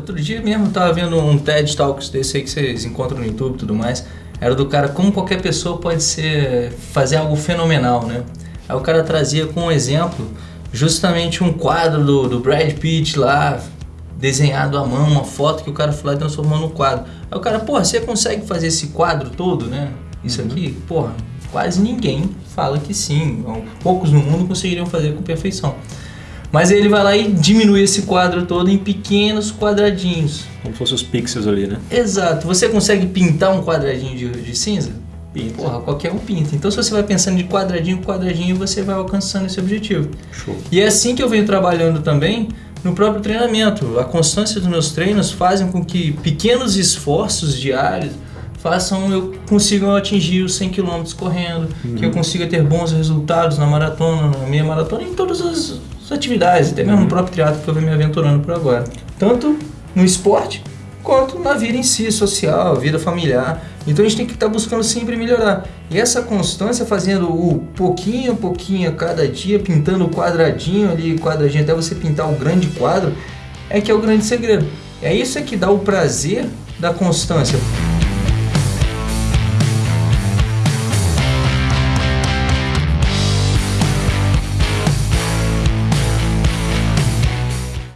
Outro dia mesmo eu tava vendo um TED Talks desse aí que vocês encontram no YouTube e tudo mais. Era do cara como qualquer pessoa pode ser fazer algo fenomenal, né? Aí o cara trazia com um exemplo justamente um quadro do, do Brad Pitt lá, desenhado à mão, uma foto que o cara foi lá e transformou no quadro. Aí o cara, porra, você consegue fazer esse quadro todo, né? Isso uhum. aqui, porra, quase ninguém fala que sim. Poucos no mundo conseguiriam fazer com perfeição. Mas ele vai lá e diminui esse quadro todo em pequenos quadradinhos. Como se fossem os pixels ali, né? Exato. Você consegue pintar um quadradinho de, de cinza? Pinta. Porra, qualquer um pinta. Então se você vai pensando de quadradinho em quadradinho, você vai alcançando esse objetivo. Show. E é assim que eu venho trabalhando também no próprio treinamento. A constância dos meus treinos fazem com que pequenos esforços diários façam eu consiga atingir os 100 km correndo, uhum. que eu consiga ter bons resultados na maratona, na meia maratona, em todas as atividades, até mesmo uhum. no próprio teatro que eu venho me aventurando por agora. Tanto no esporte quanto na vida em si, social, vida familiar. Então a gente tem que estar tá buscando sempre melhorar. E essa constância, fazendo o pouquinho a pouquinho a cada dia, pintando o quadradinho ali, quadradinho, até você pintar o grande quadro, é que é o grande segredo. É isso é que dá o prazer da constância.